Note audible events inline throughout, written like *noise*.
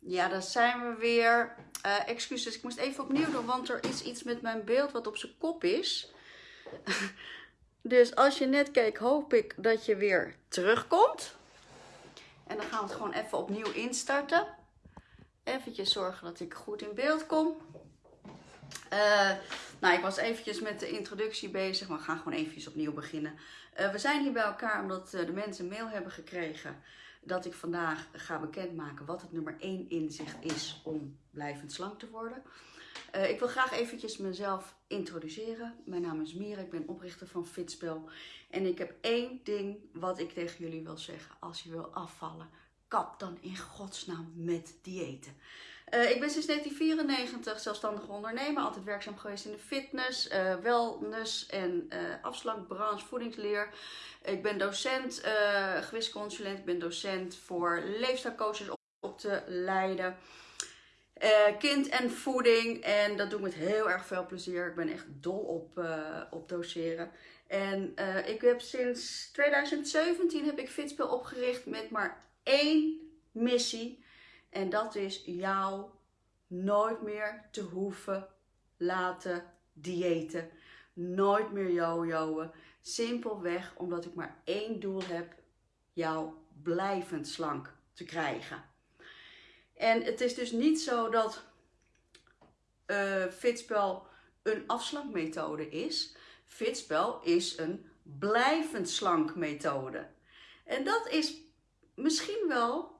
Ja, daar zijn we weer. Uh, excuses, ik moest even opnieuw doen, want er is iets met mijn beeld wat op zijn kop is. *laughs* dus als je net keek, hoop ik dat je weer terugkomt. En dan gaan we het gewoon even opnieuw instarten. Even zorgen dat ik goed in beeld kom. Uh, nou, ik was eventjes met de introductie bezig, maar we gaan gewoon eventjes opnieuw beginnen. Uh, we zijn hier bij elkaar omdat de mensen mail hebben gekregen dat ik vandaag ga bekendmaken wat het nummer 1 inzicht is om blijvend slank te worden. Uh, ik wil graag eventjes mezelf introduceren. Mijn naam is Mira, ik ben oprichter van Fitspel. En ik heb één ding wat ik tegen jullie wil zeggen. Als je wil afvallen, kap dan in godsnaam met diëten. Uh, ik ben sinds 1994 zelfstandig ondernemer, altijd werkzaam geweest in de fitness, uh, wellness en uh, afslankbranche, voedingsleer. Ik ben docent, gewichtsconsulent, ik ben docent voor leefstijlcoaches op, op te leiden. kind en voeding en dat doe ik met heel erg veel plezier. Ik ben echt dol op, op doseren. En ik heb sinds 2017 heb ik Fitspel opgericht met maar één missie. En dat is jou nooit meer te hoeven laten diëten. Nooit meer jojoen. Simpelweg omdat ik maar één doel heb. Jou blijvend slank te krijgen. En het is dus niet zo dat uh, Fitspel een afslankmethode is. Fitspel is een blijvend slank methode. En dat is misschien wel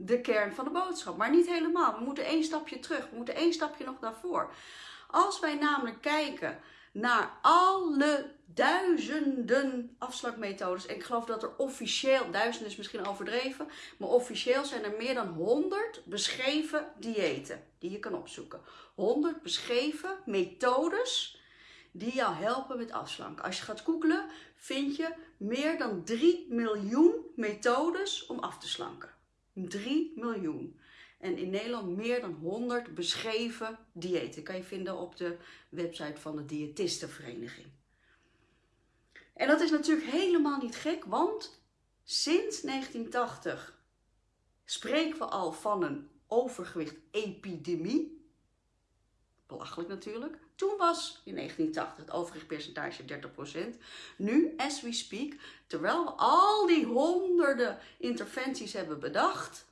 de kern van de boodschap. Maar niet helemaal. We moeten één stapje terug. We moeten één stapje nog naar voren. Als wij namelijk kijken naar alle duizenden afslagmethodes. En ik geloof dat er officieel, duizenden is misschien overdreven, maar officieel zijn er meer dan 100 beschreven diëten die je kan opzoeken. 100 beschreven methodes die jou helpen met afslanken. Als je gaat googlen, vind je meer dan 3 miljoen methodes om af te slanken. 3 miljoen. En in Nederland meer dan 100 beschreven diëten. Kan je vinden op de website van de Diëtistenvereniging. En dat is natuurlijk helemaal niet gek, want sinds 1980 spreken we al van een overgewicht-epidemie. Belachelijk natuurlijk. Toen was in 1980 het overgewichtpercentage 30%. Nu, as we speak, terwijl we al die honderden interventies hebben bedacht,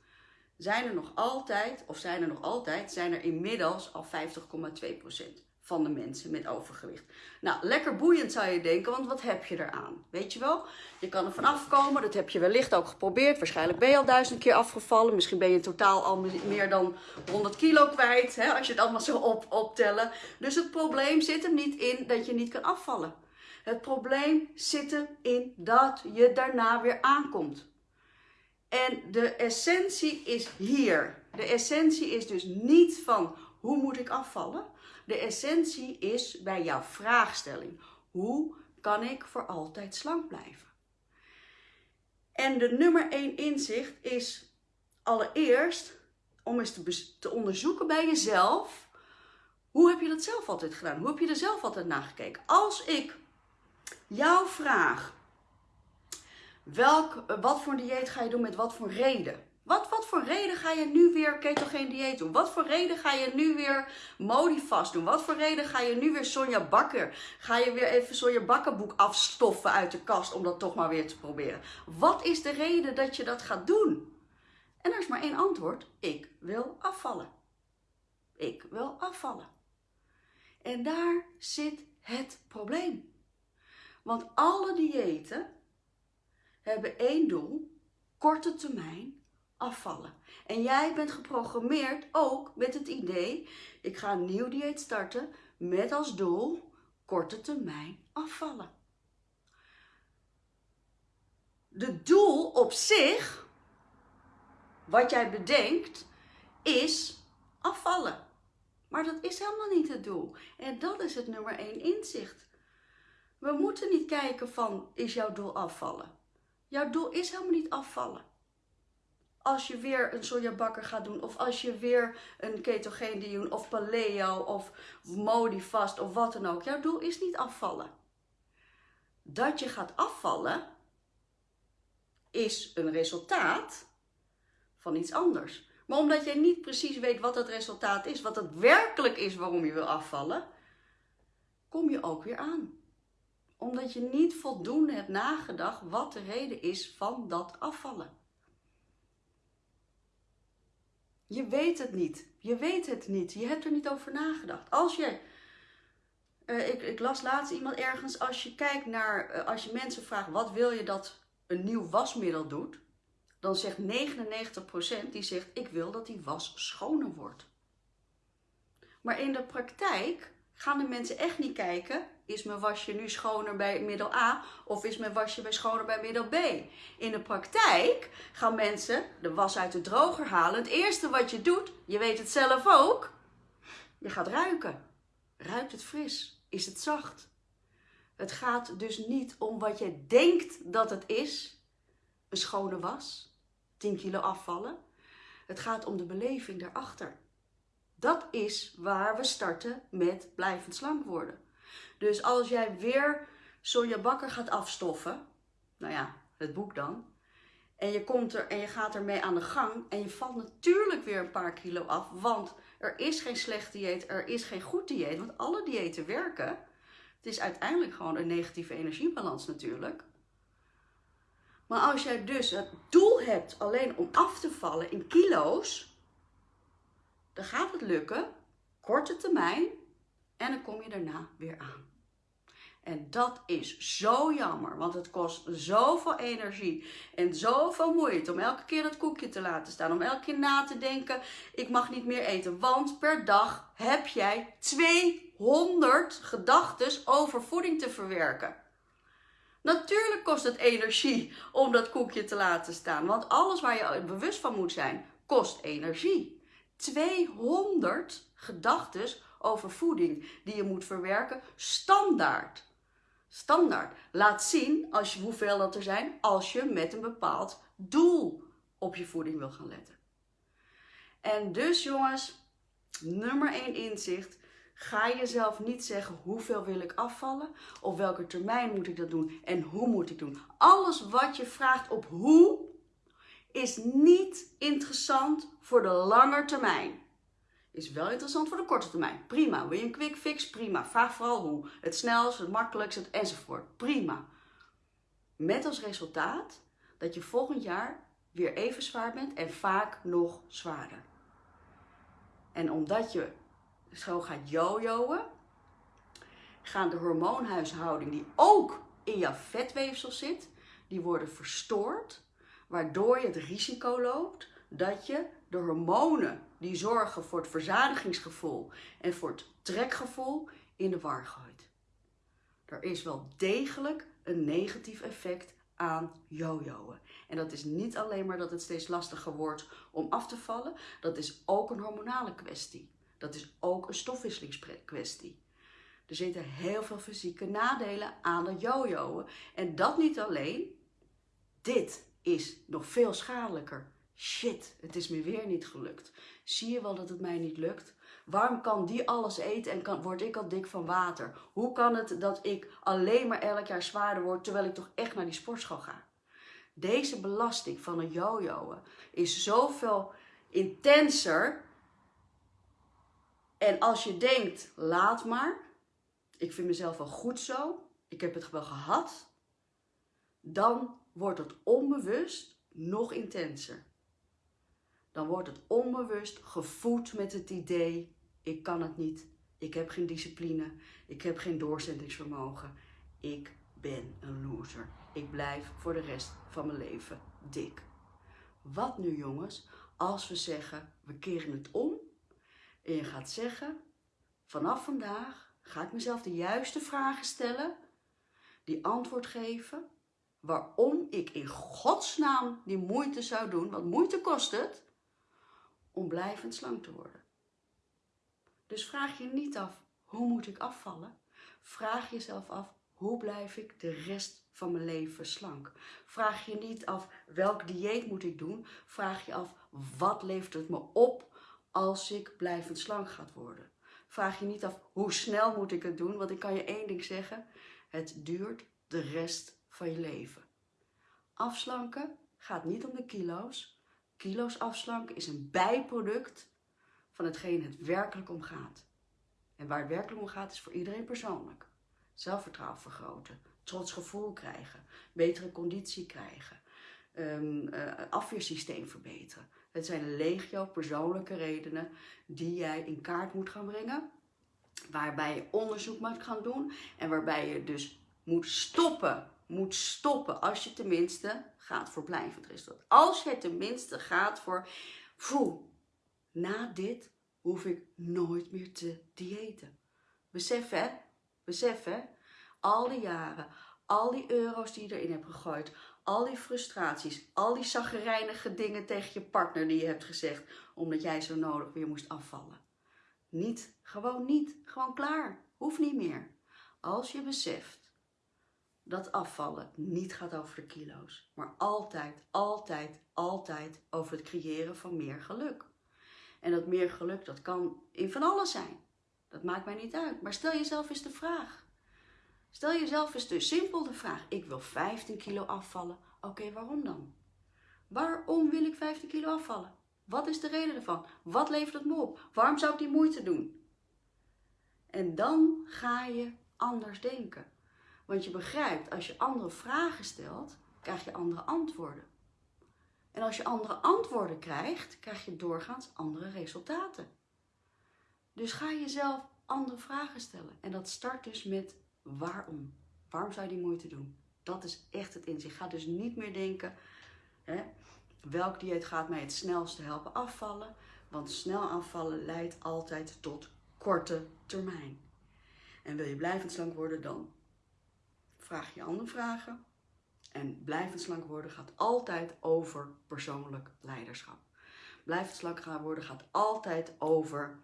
zijn er nog altijd, of zijn er nog altijd, zijn er inmiddels al 50,2% van de mensen met overgewicht. Nou, lekker boeiend zou je denken, want wat heb je eraan? Weet je wel? Je kan er vanaf komen, dat heb je wellicht ook geprobeerd. Waarschijnlijk ben je al duizend keer afgevallen. Misschien ben je totaal al meer dan 100 kilo kwijt, hè, als je het allemaal zo op, optellen. Dus het probleem zit hem niet in dat je niet kan afvallen. Het probleem zit hem in dat je daarna weer aankomt. En de essentie is hier. De essentie is dus niet van hoe moet ik afvallen? De essentie is bij jouw vraagstelling. Hoe kan ik voor altijd slank blijven? En de nummer één inzicht is allereerst om eens te, te onderzoeken bij jezelf. Hoe heb je dat zelf altijd gedaan? Hoe heb je er zelf altijd naar gekeken? Als ik jou vraag, welk, wat voor dieet ga je doen met wat voor reden? Wat, wat voor reden ga je nu weer ketogeen dieet doen? Wat voor reden ga je nu weer Modifast doen? Wat voor reden ga je nu weer Sonja Bakker? Ga je weer even Sonja Bakkerboek afstoffen uit de kast om dat toch maar weer te proberen? Wat is de reden dat je dat gaat doen? En er is maar één antwoord. Ik wil afvallen. Ik wil afvallen. En daar zit het probleem. Want alle diëten hebben één doel, korte termijn afvallen. En jij bent geprogrammeerd ook met het idee, ik ga een nieuw dieet starten met als doel korte termijn afvallen. De doel op zich, wat jij bedenkt, is afvallen. Maar dat is helemaal niet het doel. En dat is het nummer één inzicht. We moeten niet kijken van, is jouw doel afvallen? Jouw doel is helemaal niet afvallen als je weer een sojabakker gaat doen, of als je weer een ketogeen doen, of paleo, of modifast, of wat dan ook. Jouw doel is niet afvallen. Dat je gaat afvallen, is een resultaat van iets anders. Maar omdat jij niet precies weet wat het resultaat is, wat het werkelijk is waarom je wil afvallen, kom je ook weer aan. Omdat je niet voldoende hebt nagedacht wat de reden is van dat afvallen. Je weet het niet. Je weet het niet. Je hebt er niet over nagedacht. Als je. Uh, ik, ik, las laatst iemand ergens. Als je kijkt naar. Uh, als je mensen vraagt. Wat wil je dat een nieuw wasmiddel doet? Dan zegt 99% die zegt. Ik wil dat die was schoner wordt. Maar in de praktijk gaan de mensen echt niet kijken is mijn wasje nu schoner bij middel A of is mijn wasje bij schoner bij middel B? In de praktijk gaan mensen de was uit de droger halen. Het eerste wat je doet, je weet het zelf ook, je gaat ruiken. Ruikt het fris? Is het zacht? Het gaat dus niet om wat je denkt dat het is, een schone was, 10 kilo afvallen. Het gaat om de beleving daarachter. Dat is waar we starten met blijvend slank worden. Dus als jij weer Sonja Bakker gaat afstoffen, nou ja, het boek dan, en je komt er en je gaat ermee aan de gang en je valt natuurlijk weer een paar kilo af, want er is geen slecht dieet, er is geen goed dieet, want alle diëten werken. Het is uiteindelijk gewoon een negatieve energiebalans natuurlijk. Maar als jij dus het doel hebt alleen om af te vallen in kilo's, dan gaat het lukken, korte termijn, en dan kom je daarna weer aan. En dat is zo jammer, want het kost zoveel energie en zoveel moeite om elke keer dat koekje te laten staan. Om elke keer na te denken, ik mag niet meer eten. Want per dag heb jij 200 gedachten over voeding te verwerken. Natuurlijk kost het energie om dat koekje te laten staan. Want alles waar je bewust van moet zijn, kost energie. 200 gedachten over voeding die je moet verwerken, standaard. Standaard. Laat zien als je, hoeveel dat er zijn als je met een bepaald doel op je voeding wil gaan letten. En dus jongens, nummer 1 inzicht. Ga jezelf niet zeggen hoeveel wil ik afvallen, op welke termijn moet ik dat doen en hoe moet ik doen. Alles wat je vraagt op hoe is niet interessant voor de lange termijn. Is wel interessant voor de korte termijn. Prima. Wil je een quick fix? Prima. Vraag vooral hoe. Het snelst, het makkelijkst, het enzovoort. Prima. Met als resultaat dat je volgend jaar weer even zwaar bent en vaak nog zwaarder. En omdat je zo gaat jojoen, gaan de hormoonhuishouding die ook in jouw vetweefsel zit, die worden verstoord, waardoor je het risico loopt dat je de hormonen die zorgen voor het verzadigingsgevoel en voor het trekgevoel in de war gooit. Er is wel degelijk een negatief effect aan jojoen. En dat is niet alleen maar dat het steeds lastiger wordt om af te vallen, dat is ook een hormonale kwestie. Dat is ook een stofwisselingskwestie. Er zitten heel veel fysieke nadelen aan het jojoen. En dat niet alleen. Dit is nog veel schadelijker Shit, het is me weer niet gelukt. Zie je wel dat het mij niet lukt? Waarom kan die alles eten en kan, word ik al dik van water? Hoe kan het dat ik alleen maar elk jaar zwaarder word terwijl ik toch echt naar die sportschool ga? Deze belasting van een jojoen is zoveel intenser. En als je denkt, laat maar, ik vind mezelf wel goed zo, ik heb het wel gehad, dan wordt het onbewust nog intenser dan wordt het onbewust gevoed met het idee: ik kan het niet, ik heb geen discipline, ik heb geen doorzettingsvermogen, ik ben een loser. Ik blijf voor de rest van mijn leven dik. Wat nu jongens, als we zeggen we keren het om en je gaat zeggen: vanaf vandaag ga ik mezelf de juiste vragen stellen, die antwoord geven waarom ik in godsnaam die moeite zou doen, want moeite kost het om blijvend slank te worden. Dus vraag je niet af, hoe moet ik afvallen? Vraag jezelf af, hoe blijf ik de rest van mijn leven slank? Vraag je niet af, welk dieet moet ik doen? Vraag je af, wat levert het me op als ik blijvend slank gaat worden? Vraag je niet af, hoe snel moet ik het doen? Want ik kan je één ding zeggen, het duurt de rest van je leven. Afslanken gaat niet om de kilo's, Kilo's afslanken is een bijproduct van hetgeen het werkelijk om gaat. En waar het werkelijk om gaat is voor iedereen persoonlijk. Zelfvertrouwen vergroten, trots gevoel krijgen, betere conditie krijgen, um, afweersysteem verbeteren. Het zijn legio persoonlijke redenen die jij in kaart moet gaan brengen. Waarbij je onderzoek moet gaan doen en waarbij je dus moet stoppen. Moet stoppen als je tenminste gaat voor blijvend. Als je tenminste gaat voor, poeh, na dit hoef ik nooit meer te diëten. Besef hè, besef hè, al die jaren, al die euro's die je erin hebt gegooid, al die frustraties, al die zaggerijnige dingen tegen je partner die je hebt gezegd, omdat jij zo nodig weer moest afvallen. Niet, gewoon niet, gewoon klaar, hoeft niet meer. Als je beseft dat afvallen niet gaat over de kilo's, maar altijd, altijd, altijd over het creëren van meer geluk. En dat meer geluk, dat kan in van alles zijn. Dat maakt mij niet uit. Maar stel jezelf eens de vraag. Stel jezelf eens de simpel de vraag. Ik wil 15 kilo afvallen. Oké, waarom dan? Waarom wil ik 15 kilo afvallen? Wat is de reden ervan? Wat levert het me op? Waarom zou ik die moeite doen? En dan ga je anders denken. Want je begrijpt, als je andere vragen stelt, krijg je andere antwoorden. En als je andere antwoorden krijgt, krijg je doorgaans andere resultaten. Dus ga jezelf andere vragen stellen. En dat start dus met waarom. Waarom zou je die moeite doen? Dat is echt het inzicht. Ga dus niet meer denken, hè, welk dieet gaat mij het snelste helpen afvallen. Want snel afvallen leidt altijd tot korte termijn. En wil je blijvend slank worden, dan vraag je andere vragen. En blijvend slank worden gaat altijd over persoonlijk leiderschap. Blijvend slank gaan worden gaat altijd over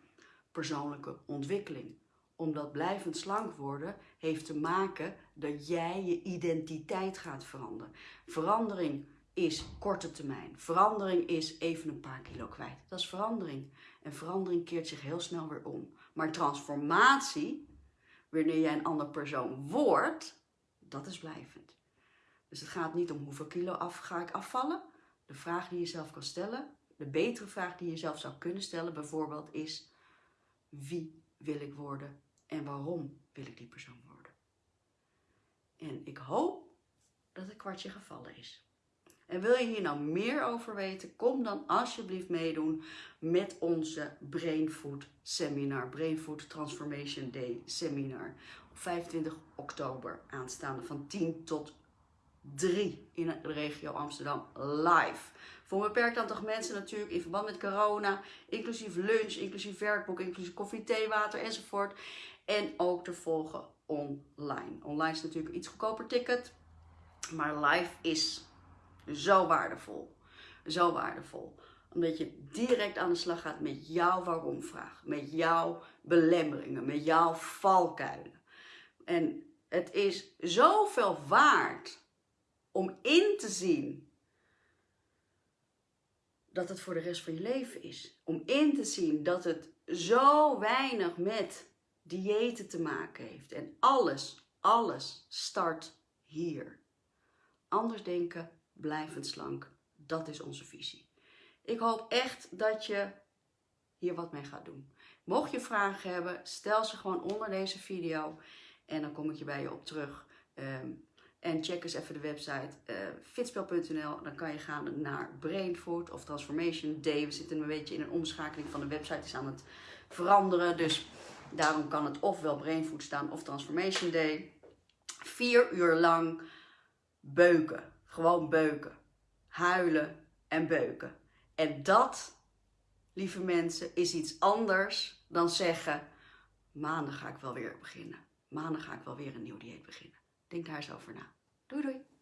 persoonlijke ontwikkeling. Omdat blijvend slank worden heeft te maken dat jij je identiteit gaat veranderen. Verandering is korte termijn. Verandering is even een paar kilo kwijt. Dat is verandering. En verandering keert zich heel snel weer om. Maar transformatie, wanneer jij een ander persoon wordt, dat is blijvend. Dus het gaat niet om hoeveel kilo af, ga ik afvallen. De vraag die je zelf kan stellen, de betere vraag die je zelf zou kunnen stellen bijvoorbeeld is wie wil ik worden en waarom wil ik die persoon worden. En ik hoop dat het kwartje gevallen is. En wil je hier nou meer over weten, kom dan alsjeblieft meedoen met onze Brain Food Seminar, Brain Food Transformation Day Seminar. Op 25 oktober aanstaande van 10 tot 3 in de regio Amsterdam live. Voor een beperkt aantal mensen natuurlijk in verband met corona, inclusief lunch, inclusief werkboek, inclusief koffie, thee, water enzovoort. En ook te volgen online. Online is natuurlijk iets goedkoper ticket, maar live is zo waardevol. Zo waardevol. Omdat je direct aan de slag gaat met jouw waarom-vraag, met jouw belemmeringen, met jouw valkuilen. En het is zoveel waard om in te zien dat het voor de rest van je leven is. Om in te zien dat het zo weinig met diëten te maken heeft. En alles, alles start hier. Anders denken, blijvend slank. Dat is onze visie. Ik hoop echt dat je hier wat mee gaat doen. Mocht je vragen hebben, stel ze gewoon onder deze video. En dan kom ik je bij je op terug. Ehm, en check eens even de website uh, fitspel.nl. Dan kan je gaan naar Brainfood of Transformation Day. We zitten een beetje in een omschakeling van de website. is aan het veranderen. Dus daarom kan het ofwel Brainfood staan of Transformation Day. Vier uur lang beuken. Gewoon beuken. Huilen en beuken. En dat, lieve mensen, is iets anders dan zeggen... maandag ga ik wel weer beginnen. Maandag ga ik wel weer een nieuw dieet beginnen. Denk daar eens over na. Doei doei!